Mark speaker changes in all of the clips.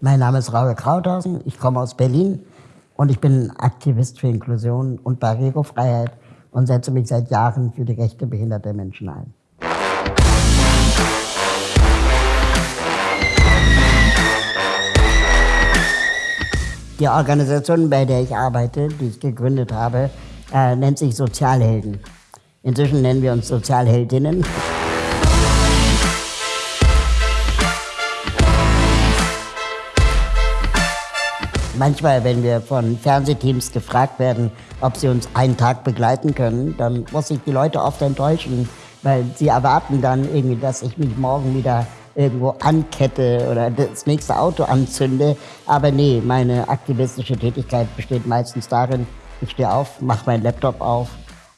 Speaker 1: Mein Name ist Raul Krauthausen, ich komme aus Berlin und ich bin Aktivist für Inklusion und Barrierefreiheit und setze mich seit Jahren für die Rechte behinderter Menschen ein. Die Organisation, bei der ich arbeite, die ich gegründet habe, äh, nennt sich Sozialhelden. Inzwischen nennen wir uns Sozialheldinnen. Manchmal, wenn wir von Fernsehteams gefragt werden, ob sie uns einen Tag begleiten können, dann muss ich die Leute oft enttäuschen, weil sie erwarten dann irgendwie, dass ich mich morgen wieder irgendwo ankette oder das nächste Auto anzünde. Aber nee, meine aktivistische Tätigkeit besteht meistens darin, ich stehe auf, mache meinen Laptop auf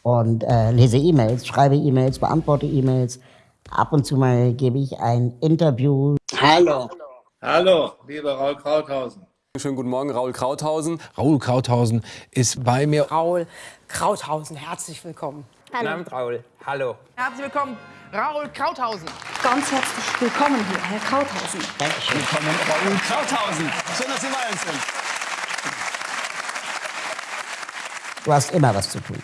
Speaker 1: und äh, lese E-Mails, schreibe E-Mails, beantworte E-Mails. Ab und zu mal gebe ich ein Interview.
Speaker 2: Hallo. Hallo, lieber Raul Krauthausen.
Speaker 3: Schönen guten Morgen, Raul Krauthausen.
Speaker 4: Raul Krauthausen ist bei mir.
Speaker 5: Raul Krauthausen, herzlich willkommen.
Speaker 6: Hallo. Guten Abend, Raul. Hallo.
Speaker 5: Herzlich willkommen, Raul Krauthausen.
Speaker 7: Ganz herzlich willkommen hier, Herr Krauthausen.
Speaker 6: Dankeschön. Willkommen, Raul Krauthausen. Schön, dass Sie bei uns sind.
Speaker 1: Du hast immer was zu tun.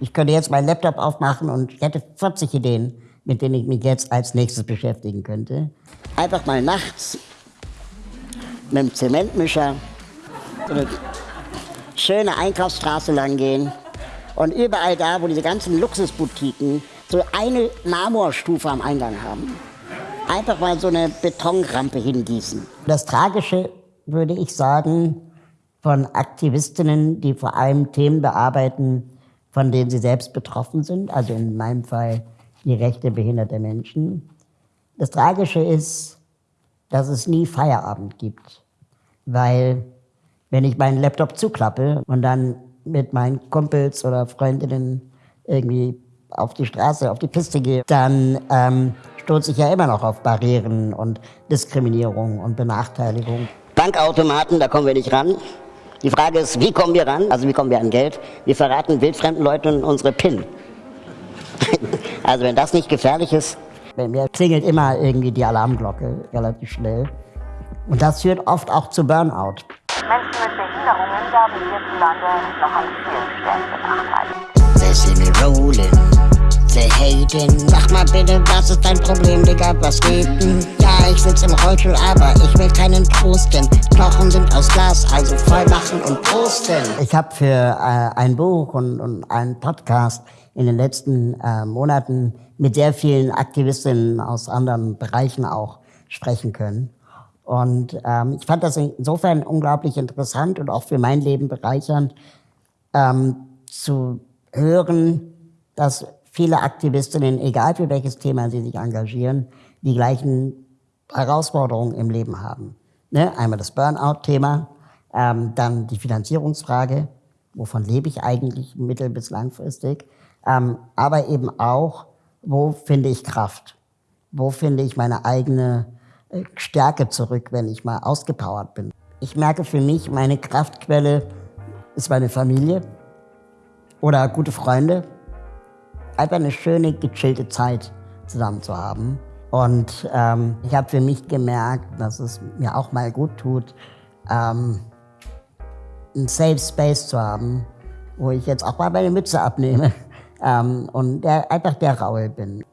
Speaker 1: Ich könnte jetzt meinen Laptop aufmachen und ich hätte 40 Ideen, mit denen ich mich jetzt als nächstes beschäftigen könnte. Einfach mal nachts mit dem Zementmischer eine schöne Einkaufsstraße lang gehen und überall da, wo diese ganzen Luxusboutiquen so eine Marmorstufe am Eingang haben, einfach mal so eine Betonrampe hingießen. Das Tragische, würde ich sagen, von Aktivistinnen, die vor allem Themen bearbeiten, von denen sie selbst betroffen sind, also in meinem Fall die Rechte behinderter Menschen. Das Tragische ist, dass es nie Feierabend gibt, weil wenn ich meinen Laptop zuklappe und dann mit meinen Kumpels oder Freundinnen irgendwie auf die Straße, auf die Piste gehe, dann ähm, stoße ich ja immer noch auf Barrieren und Diskriminierung und Benachteiligung. Bankautomaten, da kommen wir nicht ran. Die Frage ist, wie kommen wir ran? Also wie kommen wir an Geld? Wir verraten wildfremden Leuten unsere PIN. also wenn das nicht gefährlich ist, bei mir klingelt immer irgendwie die Alarmglocke relativ schnell. Und das führt oft auch zu Burnout.
Speaker 8: Menschen mit Behinderungen werden hierzulande noch an vielen Stellen benachteiligt.
Speaker 1: They see me rolling, they hating. Sag mal bitte, was ist dein Problem, Digga, was geht denn? Ja, ich sitz im Rollstuhl, aber ich will keinen Trosten. Knochen sind aus Glas, also voll machen und prosten. Ich habe für äh, ein Buch und, und einen Podcast in den letzten äh, Monaten mit sehr vielen Aktivistinnen aus anderen Bereichen auch sprechen können. Und ähm, ich fand das insofern unglaublich interessant und auch für mein Leben bereichernd, ähm, zu hören, dass viele Aktivistinnen, egal für welches Thema sie sich engagieren, die gleichen Herausforderungen im Leben haben. Ne? Einmal das Burnout-Thema, ähm, dann die Finanzierungsfrage, wovon lebe ich eigentlich mittel- bis langfristig, ähm, aber eben auch, wo finde ich Kraft? Wo finde ich meine eigene äh, Stärke zurück, wenn ich mal ausgepowert bin? Ich merke für mich, meine Kraftquelle ist meine Familie oder gute Freunde. Einfach eine schöne, gechillte Zeit zusammen zu haben. Und ähm, ich habe für mich gemerkt, dass es mir auch mal gut tut, ähm, einen Safe Space zu haben, wo ich jetzt auch mal meine Mütze abnehme ähm, und der, einfach der Raul bin.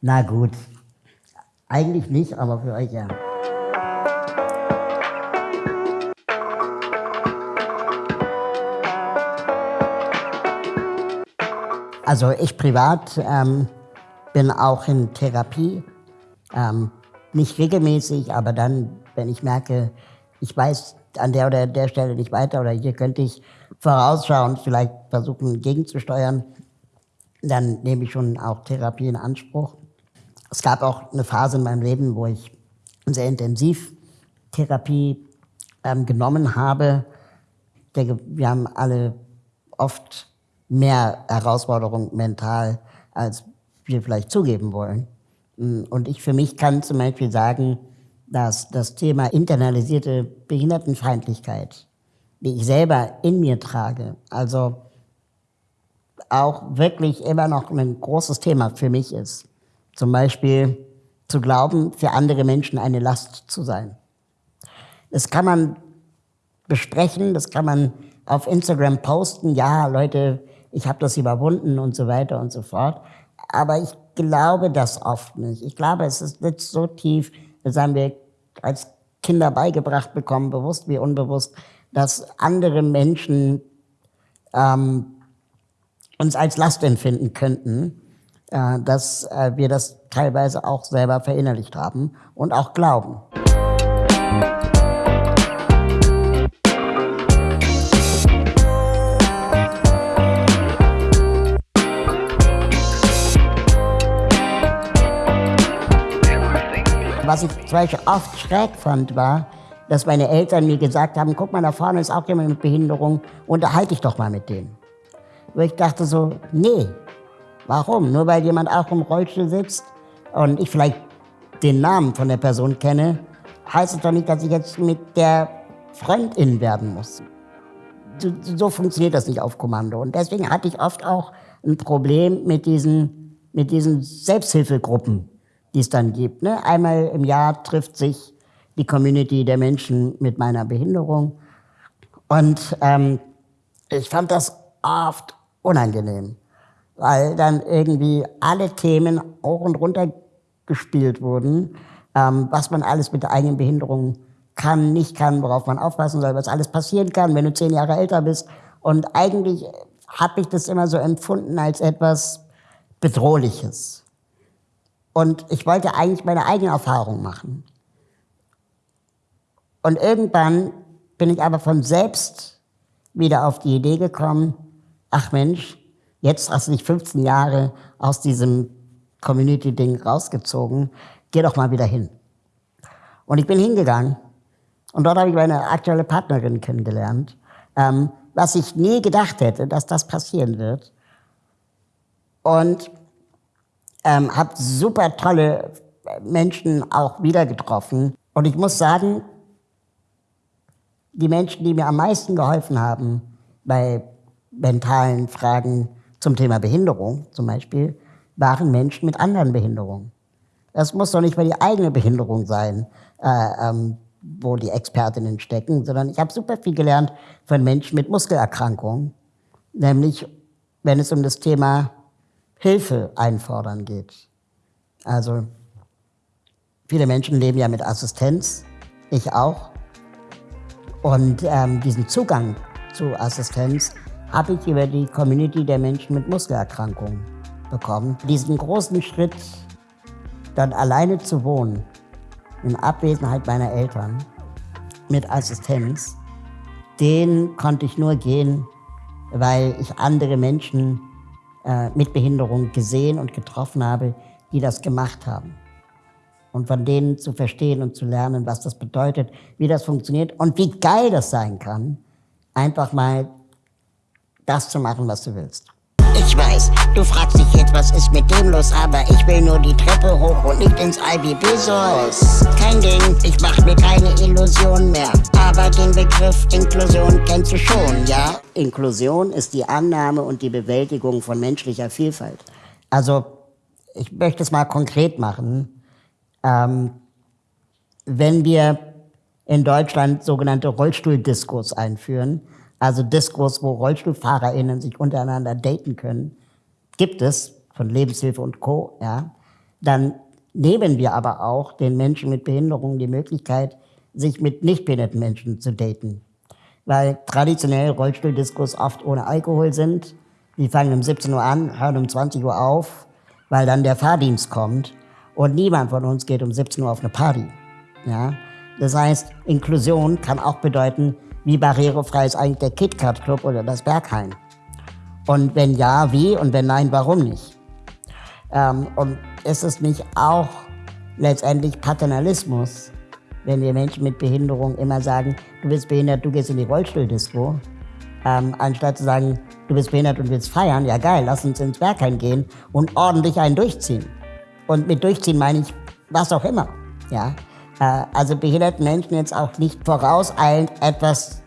Speaker 1: Na gut, eigentlich nicht, aber für euch ja. Also ich privat ähm, bin auch in Therapie, ähm, nicht regelmäßig, aber dann, wenn ich merke, ich weiß an der oder der Stelle nicht weiter oder hier könnte ich vorausschauen, vielleicht versuchen gegenzusteuern, dann nehme ich schon auch Therapie in Anspruch. Es gab auch eine Phase in meinem Leben, wo ich sehr intensiv Therapie ähm, genommen habe. Ich denke, wir haben alle oft mehr Herausforderungen mental, als wir vielleicht zugeben wollen. Und ich für mich kann zum Beispiel sagen, dass das Thema internalisierte Behindertenfeindlichkeit, die ich selber in mir trage, also auch wirklich immer noch ein großes Thema für mich ist. Zum Beispiel zu glauben, für andere Menschen eine Last zu sein. Das kann man besprechen, das kann man auf Instagram posten. Ja, Leute, ich habe das überwunden und so weiter und so fort. Aber ich glaube das oft nicht. Ich glaube, es ist nicht so tief, das haben wir als Kinder beigebracht bekommen, bewusst wie unbewusst, dass andere Menschen ähm, uns als Last empfinden könnten, äh, dass äh, wir das teilweise auch selber verinnerlicht haben und auch glauben. Was ich zum Beispiel oft schräg fand, war, dass meine Eltern mir gesagt haben, guck mal, da vorne ist auch jemand mit Behinderung, unterhalte ich doch mal mit dem. Wo ich dachte so, nee, warum? Nur weil jemand auch im Rollstuhl sitzt und ich vielleicht den Namen von der Person kenne, heißt es doch nicht, dass ich jetzt mit der Freundin werden muss. So, so funktioniert das nicht auf Kommando. Und deswegen hatte ich oft auch ein Problem mit diesen, mit diesen Selbsthilfegruppen, die es dann gibt. Ne? Einmal im Jahr trifft sich die Community der Menschen mit meiner Behinderung. Und ähm, ich fand das oft unangenehm, weil dann irgendwie alle Themen hoch und runter gespielt wurden, ähm, was man alles mit der eigenen Behinderung kann, nicht kann, worauf man aufpassen soll, was alles passieren kann, wenn du zehn Jahre älter bist. Und eigentlich habe ich das immer so empfunden als etwas Bedrohliches. Und ich wollte eigentlich meine eigene Erfahrung machen. Und irgendwann bin ich aber von selbst wieder auf die Idee gekommen, ach Mensch, jetzt hast du dich 15 Jahre aus diesem Community-Ding rausgezogen, geh doch mal wieder hin. Und ich bin hingegangen und dort habe ich meine aktuelle Partnerin kennengelernt, ähm, was ich nie gedacht hätte, dass das passieren wird. Und ähm, habe super tolle Menschen auch wieder getroffen. Und ich muss sagen, die Menschen, die mir am meisten geholfen haben bei mentalen Fragen zum Thema Behinderung zum Beispiel, waren Menschen mit anderen Behinderungen. Das muss doch nicht mal die eigene Behinderung sein, äh, ähm, wo die Expertinnen stecken, sondern ich habe super viel gelernt von Menschen mit Muskelerkrankungen, nämlich wenn es um das Thema Hilfe einfordern geht. Also viele Menschen leben ja mit Assistenz, ich auch. Und ähm, diesen Zugang zu Assistenz habe ich über die Community der Menschen mit Muskelerkrankungen bekommen. Diesen großen Schritt, dann alleine zu wohnen, in Abwesenheit meiner Eltern, mit Assistenz, den konnte ich nur gehen, weil ich andere Menschen äh, mit Behinderung gesehen und getroffen habe, die das gemacht haben und von denen zu verstehen und zu lernen, was das bedeutet, wie das funktioniert und wie geil das sein kann, einfach mal das zu machen, was du willst.
Speaker 9: Ich weiß, du fragst dich jetzt, was ist mit dem los, aber ich will nur die Treppe hoch und nicht ins IBB-Source. Kein Ding, ich mach mir keine Illusion mehr. Aber den Begriff Inklusion kennst du schon, ja?
Speaker 1: Inklusion ist die Annahme und die Bewältigung von menschlicher Vielfalt. Also, ich möchte es mal konkret machen. Ähm, wenn wir in Deutschland sogenannte Rollstuhldiskos einführen, also Diskos, wo RollstuhlfahrerInnen sich untereinander daten können, gibt es von Lebenshilfe und Co., ja, dann nehmen wir aber auch den Menschen mit Behinderungen die Möglichkeit, sich mit nicht behinderten Menschen zu daten. Weil traditionell Rollstuhldiskos oft ohne Alkohol sind. Die fangen um 17 Uhr an, hören um 20 Uhr auf, weil dann der Fahrdienst kommt. Und niemand von uns geht um 17 Uhr auf eine Party. Ja? Das heißt, Inklusion kann auch bedeuten, wie barrierefrei ist eigentlich der KitKat Club oder das Berghain? Und wenn ja, wie? Und wenn nein, warum nicht? Ähm, und ist es nicht auch letztendlich Paternalismus, wenn wir Menschen mit Behinderung immer sagen, du bist behindert, du gehst in die Rollstuhldisco, ähm, anstatt zu sagen, du bist behindert und willst feiern, ja geil, lass uns ins Berghain gehen und ordentlich einen durchziehen. Und mit durchziehen meine ich was auch immer. Ja? Äh, also behinderten Menschen jetzt auch nicht vorauseilend etwas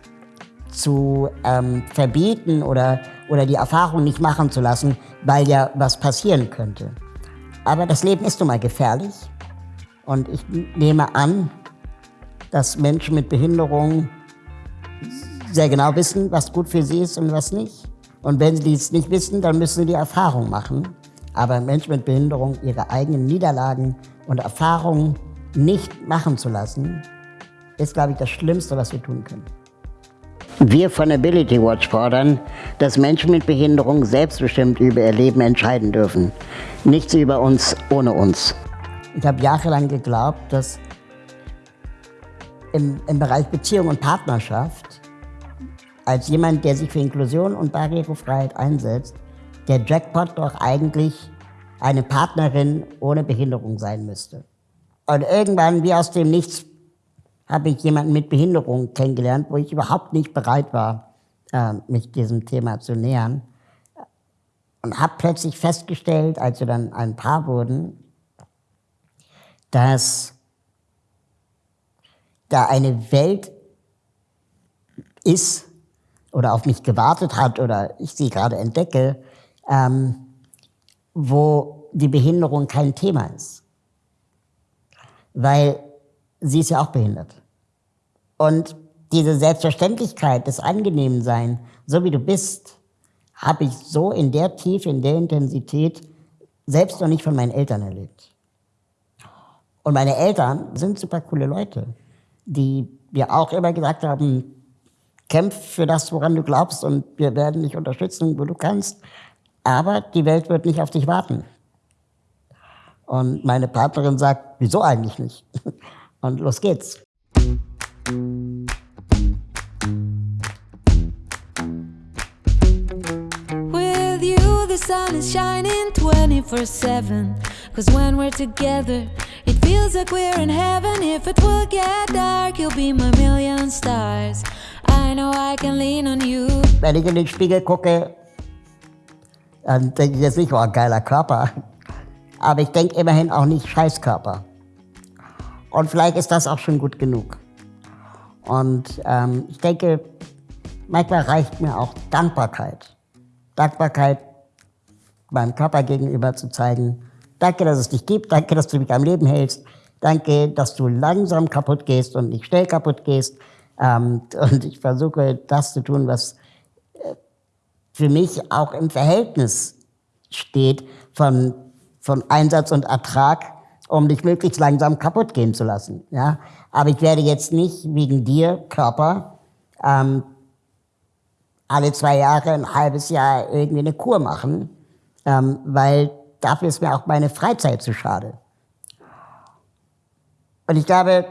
Speaker 1: zu ähm, verbieten oder, oder die Erfahrung nicht machen zu lassen, weil ja was passieren könnte. Aber das Leben ist nun mal gefährlich. Und ich nehme an, dass Menschen mit Behinderung sehr genau wissen, was gut für sie ist und was nicht. Und wenn sie es nicht wissen, dann müssen sie die Erfahrung machen. Aber Menschen mit Behinderung ihre eigenen Niederlagen und Erfahrungen nicht machen zu lassen, ist, glaube ich, das Schlimmste, was wir tun können. Wir von Ability Watch fordern, dass Menschen mit Behinderung selbstbestimmt über ihr Leben entscheiden dürfen. Nichts über uns ohne uns. Ich habe jahrelang geglaubt, dass im, im Bereich Beziehung und Partnerschaft als jemand, der sich für Inklusion und Barrierefreiheit einsetzt, der Jackpot doch eigentlich eine Partnerin ohne Behinderung sein müsste. Und irgendwann, wie aus dem Nichts, habe ich jemanden mit Behinderung kennengelernt, wo ich überhaupt nicht bereit war, äh, mich diesem Thema zu nähern. Und habe plötzlich festgestellt, als wir dann ein Paar wurden, dass da eine Welt ist oder auf mich gewartet hat oder ich sie gerade entdecke, ähm, wo die Behinderung kein Thema ist. Weil sie ist ja auch behindert. Und diese Selbstverständlichkeit des Angenehmsein, so wie du bist, habe ich so in der Tiefe, in der Intensität selbst noch nicht von meinen Eltern erlebt. Und meine Eltern sind super coole Leute, die mir auch immer gesagt haben, kämpf für das, woran du glaubst und wir werden dich unterstützen, wo du kannst. Aber die Welt wird nicht auf dich warten. Und meine Partnerin sagt, wieso eigentlich nicht? Und los geht's.
Speaker 10: With you the sun is shining 24-7 Cause when we're together It feels like we're in heaven If it will get dark You'll be my million stars I know I can lean on you
Speaker 1: Wenn ich in den Spiegel gucke, dann denke ich jetzt nicht, oh, geiler Körper. Aber ich denke immerhin auch nicht Scheißkörper. Und vielleicht ist das auch schon gut genug. Und ähm, ich denke, manchmal reicht mir auch Dankbarkeit. Dankbarkeit meinem Körper gegenüber zu zeigen, danke, dass es dich gibt, danke, dass du mich am Leben hältst, danke, dass du langsam kaputt gehst und nicht schnell kaputt gehst. Ähm, und ich versuche, das zu tun, was äh, für mich auch im Verhältnis steht von von Einsatz und Ertrag, um dich möglichst langsam kaputt gehen zu lassen. Ja? Aber ich werde jetzt nicht wegen dir, Körper, ähm, alle zwei Jahre, ein halbes Jahr irgendwie eine Kur machen, ähm, weil dafür ist mir auch meine Freizeit zu schade. Und ich glaube,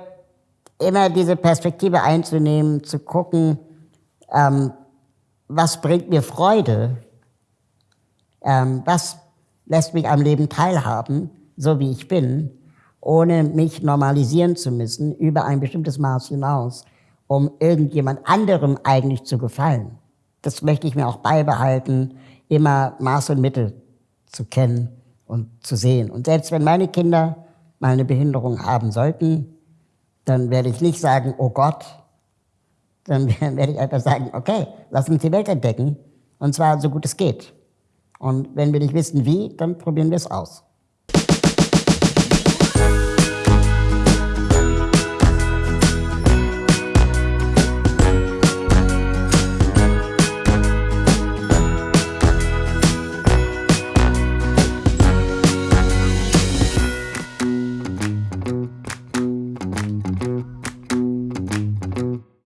Speaker 1: immer diese Perspektive einzunehmen, zu gucken, ähm, was bringt mir Freude, ähm, was lässt mich am Leben teilhaben, so wie ich bin, ohne mich normalisieren zu müssen über ein bestimmtes Maß hinaus, um irgendjemand anderem eigentlich zu gefallen. Das möchte ich mir auch beibehalten, immer Maß und Mittel zu kennen und zu sehen. Und selbst wenn meine Kinder mal eine Behinderung haben sollten, dann werde ich nicht sagen, oh Gott, dann werde ich einfach sagen, okay, lass uns die Welt entdecken, und zwar so gut es geht. Und wenn wir nicht wissen wie, dann probieren wir es aus.